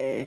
Eh,